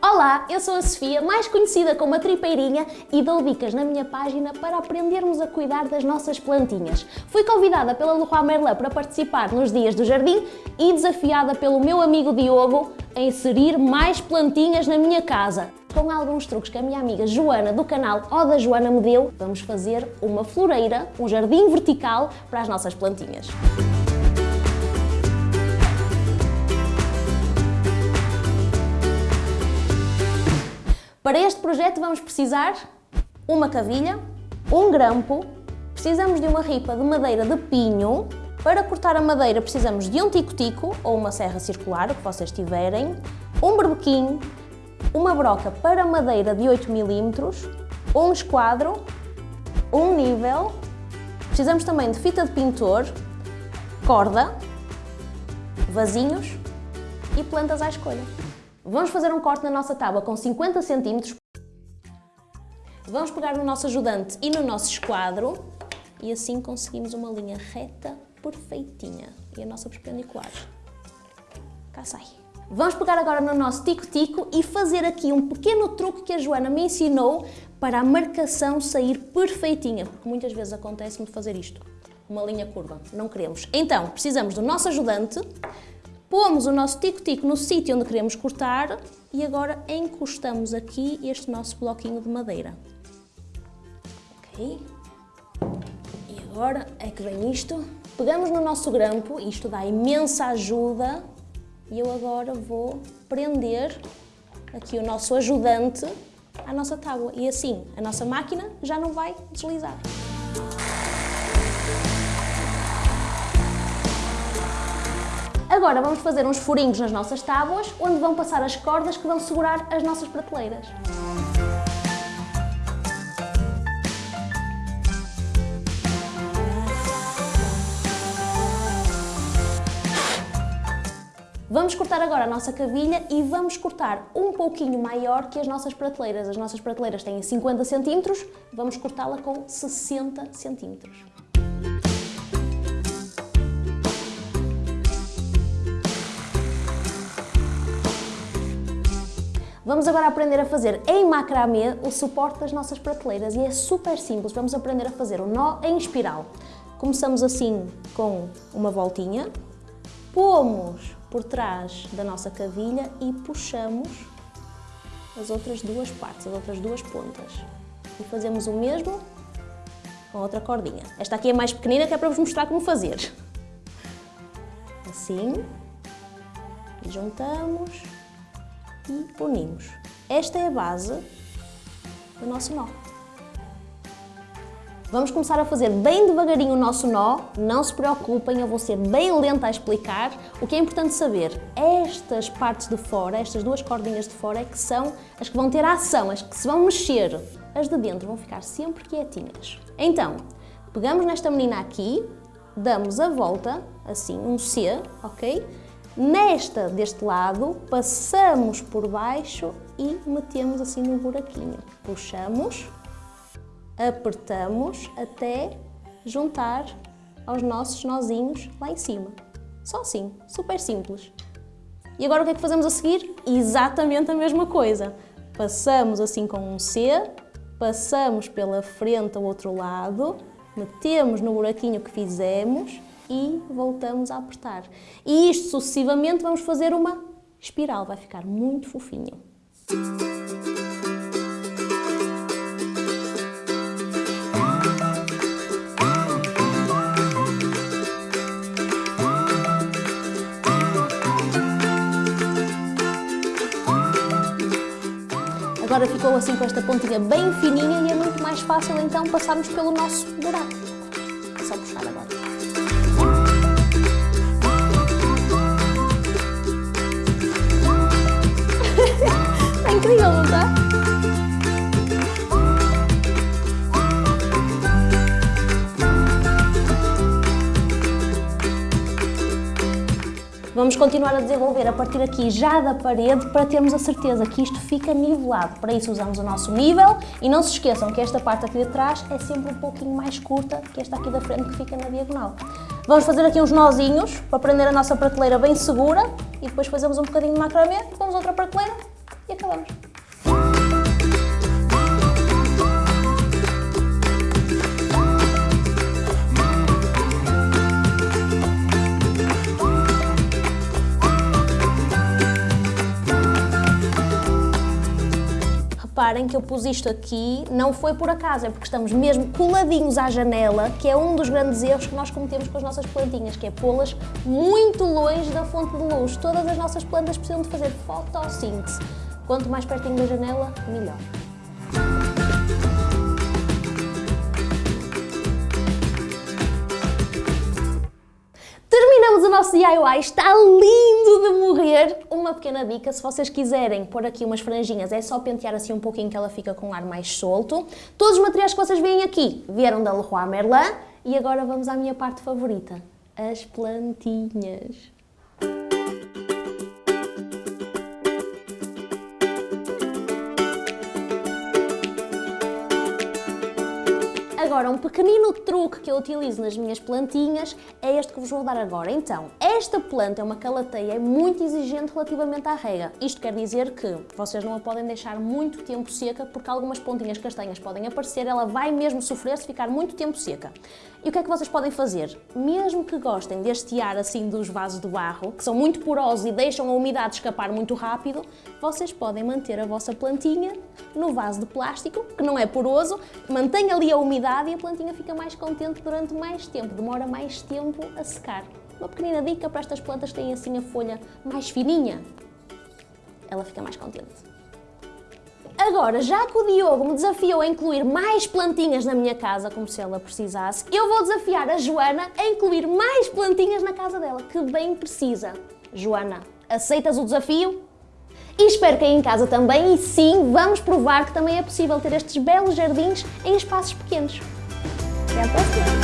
Olá, eu sou a Sofia, mais conhecida como a Tripeirinha e dou dicas na minha página para aprendermos a cuidar das nossas plantinhas. Fui convidada pela Leroy Merlin para participar nos Dias do Jardim e desafiada pelo meu amigo Diogo a inserir mais plantinhas na minha casa. Com alguns truques que a minha amiga Joana do canal O da Joana me deu, vamos fazer uma floreira, um jardim vertical para as nossas plantinhas. Para este projeto vamos precisar uma cavilha, um grampo, precisamos de uma ripa de madeira de pinho, para cortar a madeira precisamos de um tico-tico ou uma serra circular, o que vocês tiverem, um berbequim, uma broca para madeira de 8 mm, um esquadro, um nível, precisamos também de fita de pintor, corda, vasinhos e plantas à escolha. Vamos fazer um corte na nossa tábua com 50 cm. Vamos pegar no nosso ajudante e no nosso esquadro e assim conseguimos uma linha reta perfeitinha. E a nossa perpendicular. Cá sai. Vamos pegar agora no nosso tico-tico e fazer aqui um pequeno truque que a Joana me ensinou para a marcação sair perfeitinha, porque muitas vezes acontece-me fazer isto, uma linha curva, não queremos. Então, precisamos do nosso ajudante, Pomos o nosso tico-tico no sítio onde queremos cortar e agora encostamos aqui este nosso bloquinho de madeira. Ok? E agora é que vem isto. Pegamos no nosso grampo, isto dá imensa ajuda, e eu agora vou prender aqui o nosso ajudante à nossa tábua. E assim, a nossa máquina já não vai deslizar. Agora vamos fazer uns furinhos nas nossas tábuas, onde vão passar as cordas que vão segurar as nossas prateleiras. Vamos cortar agora a nossa cavilha e vamos cortar um pouquinho maior que as nossas prateleiras. As nossas prateleiras têm 50 cm, vamos cortá-la com 60 cm. Vamos agora aprender a fazer em macramê o suporte das nossas prateleiras e é super simples. Vamos aprender a fazer um nó em espiral. Começamos assim com uma voltinha, pomos por trás da nossa cavilha e puxamos as outras duas partes, as outras duas pontas. E fazemos o mesmo com outra cordinha. Esta aqui é mais pequenina que é para vos mostrar como fazer. Assim, juntamos e unimos. Esta é a base do nosso nó. Vamos começar a fazer bem devagarinho o nosso nó, não se preocupem, eu vou ser bem lenta a explicar. O que é importante saber, estas partes de fora, estas duas cordinhas de fora é que são as que vão ter ação, as que se vão mexer. As de dentro vão ficar sempre quietinhas. Então, pegamos nesta menina aqui, damos a volta, assim, um C, ok? Nesta deste lado, passamos por baixo e metemos assim no buraquinho. Puxamos, apertamos até juntar aos nossos nozinhos lá em cima. Só assim, super simples. E agora o que é que fazemos a seguir? Exatamente a mesma coisa. Passamos assim com um C, passamos pela frente ao outro lado, metemos no buraquinho que fizemos e voltamos a apertar. E isto sucessivamente vamos fazer uma espiral, vai ficar muito fofinho. Agora ficou assim com esta pontinha bem fininha e é muito mais fácil então passarmos pelo nosso buraco. Vamos continuar a desenvolver a partir aqui já da parede para termos a certeza que isto fica nivelado. Para isso usamos o nosso nível e não se esqueçam que esta parte aqui de trás é sempre um pouquinho mais curta que esta aqui da frente que fica na diagonal. Vamos fazer aqui uns nozinhos para prender a nossa prateleira bem segura e depois fazemos um bocadinho de macramê, vamos outra prateleira e acabamos. Reparem que eu pus isto aqui, não foi por acaso, é porque estamos mesmo coladinhos à janela, que é um dos grandes erros que nós cometemos com as nossas plantinhas, que é pô-las muito longe da fonte de luz. Todas as nossas plantas precisam de fazer fotossíntese. Quanto mais pertinho da janela, melhor. Terminamos o nosso DIY, está lindo de morrer! Uma pequena dica, se vocês quiserem pôr aqui umas franjinhas, é só pentear assim um pouquinho que ela fica com um ar mais solto. Todos os materiais que vocês veem aqui vieram da Leroy Merlin e agora vamos à minha parte favorita, as plantinhas. Agora, um pequenino truque que eu utilizo nas minhas plantinhas é este que vos vou dar agora. Então, esta planta é uma calateia muito exigente relativamente à rega. Isto quer dizer que vocês não a podem deixar muito tempo seca porque algumas pontinhas castanhas podem aparecer, ela vai mesmo sofrer se ficar muito tempo seca. E o que é que vocês podem fazer? Mesmo que gostem deste ar assim dos vasos de barro, que são muito porosos e deixam a umidade escapar muito rápido, vocês podem manter a vossa plantinha no vaso de plástico, que não é poroso, mantém ali a umidade e a plantinha fica mais contente durante mais tempo, demora mais tempo a secar. Uma pequenina dica para estas plantas que têm assim a folha mais fininha, ela fica mais contente. Agora, já que o Diogo me desafiou a incluir mais plantinhas na minha casa, como se ela precisasse, eu vou desafiar a Joana a incluir mais plantinhas na casa dela, que bem precisa. Joana, aceitas o desafio? E espero que aí em casa também, e sim, vamos provar que também é possível ter estes belos jardins em espaços pequenos. Até à próxima!